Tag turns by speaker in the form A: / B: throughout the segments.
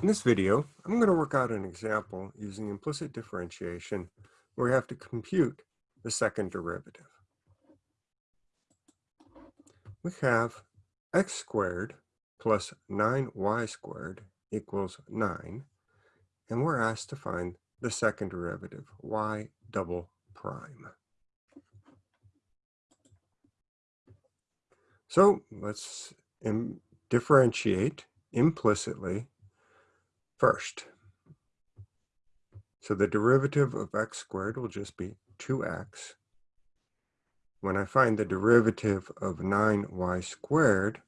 A: In this video, I'm going to work out an example using implicit differentiation where we have to compute the second derivative. We have x squared plus 9y squared equals 9, and we're asked to find the second derivative, y double prime. So let's differentiate implicitly first. So the derivative of x squared will just be 2x. When I find the derivative of 9y squared,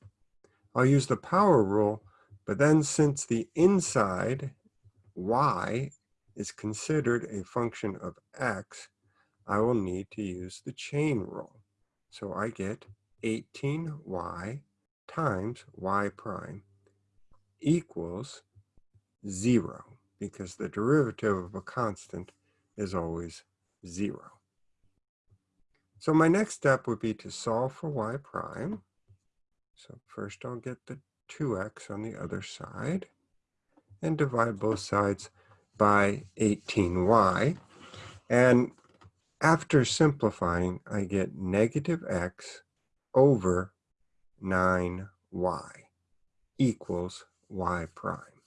A: I'll use the power rule, but then since the inside y is considered a function of x, I will need to use the chain rule. So I get 18y times y prime equals zero because the derivative of a constant is always zero. So my next step would be to solve for y prime. So first I'll get the 2x on the other side and divide both sides by 18y. And after simplifying, I get negative x over 9y equals y prime.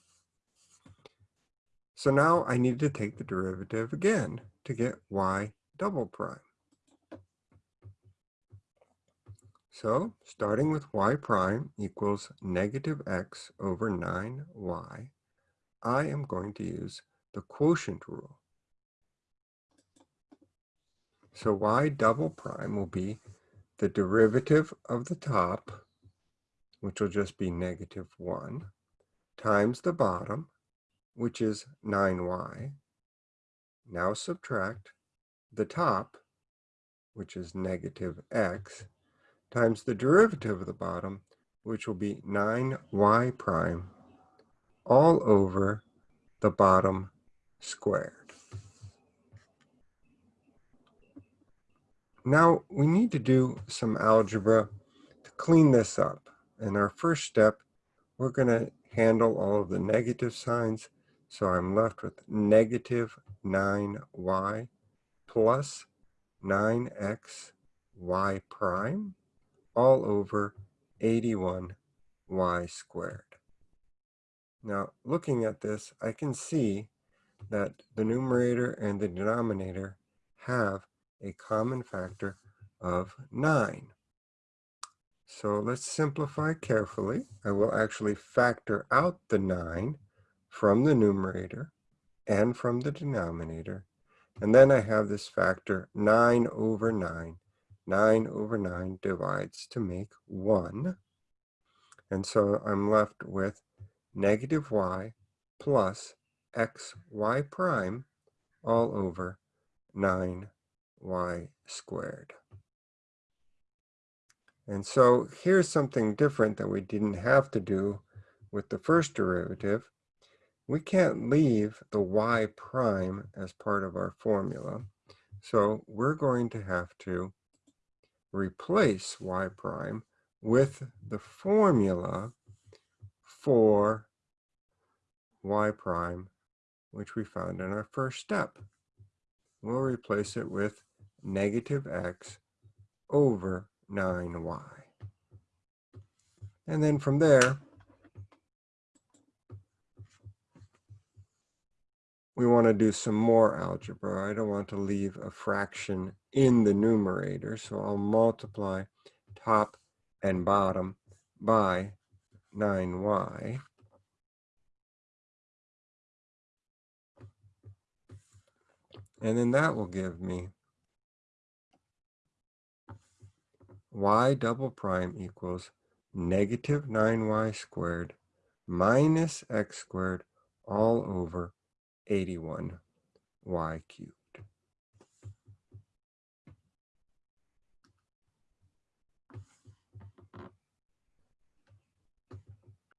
A: So now I need to take the derivative again to get y double prime. So starting with y prime equals negative x over 9y, I am going to use the quotient rule. So y double prime will be the derivative of the top, which will just be negative 1, times the bottom, which is 9y. Now subtract the top, which is negative x, times the derivative of the bottom, which will be 9y prime, all over the bottom squared. Now we need to do some algebra to clean this up. In our first step, we're going to handle all of the negative signs so I'm left with negative 9y plus 9x y prime all over 81y squared. Now, looking at this, I can see that the numerator and the denominator have a common factor of 9. So let's simplify carefully. I will actually factor out the 9 from the numerator and from the denominator. And then I have this factor 9 over 9. 9 over 9 divides to make 1. And so I'm left with negative y plus xy prime all over 9y squared. And so here's something different that we didn't have to do with the first derivative we can't leave the y prime as part of our formula. So we're going to have to replace y prime with the formula for y prime, which we found in our first step. We'll replace it with negative x over 9y. And then from there, we want to do some more algebra. I don't want to leave a fraction in the numerator, so I'll multiply top and bottom by 9y. And then that will give me y double prime equals negative 9y squared minus x squared all over 81 y cubed.